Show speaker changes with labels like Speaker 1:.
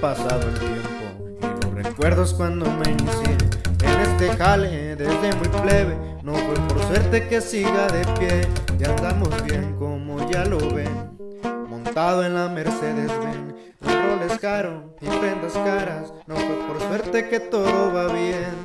Speaker 1: pasado el tiempo y los recuerdos cuando me inicié en este jale desde muy plebe. No fue por suerte que siga de pie y andamos bien como ya lo ven. Montado en la Mercedes Benz, un roles caro y prendas caras. No fue por suerte que todo va bien.